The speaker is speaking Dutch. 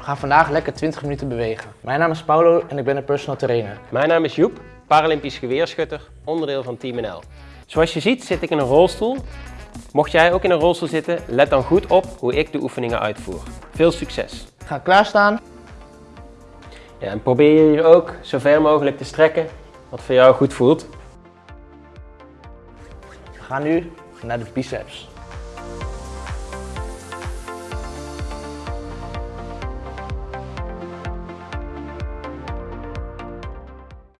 We gaan vandaag lekker 20 minuten bewegen. Mijn naam is Paulo en ik ben een personal trainer. Mijn naam is Joep, Paralympisch geweerschutter, onderdeel van Team NL. Zoals je ziet zit ik in een rolstoel. Mocht jij ook in een rolstoel zitten, let dan goed op hoe ik de oefeningen uitvoer. Veel succes! Ga klaarstaan. Ja, en probeer je hier ook zo ver mogelijk te strekken, wat voor jou goed voelt. We gaan nu naar de biceps.